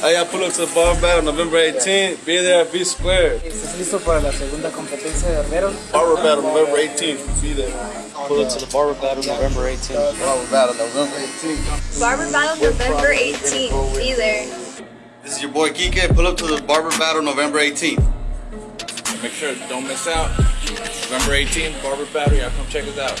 Hey, y'all pull up to the bar battle November 18th. Be there at B Square. ¿Estás listo para la segunda competencia de barberos? Barber battle November 18th. Be there. Pull up to the barber battle November 18th. Barber battle November 18th. Barber Battle November 18th. Be there. This is your boy Kike. Pull up to the Barber Battle November 18th. Make sure don't miss out. November 18th, Barber Battle. Y'all come check us out.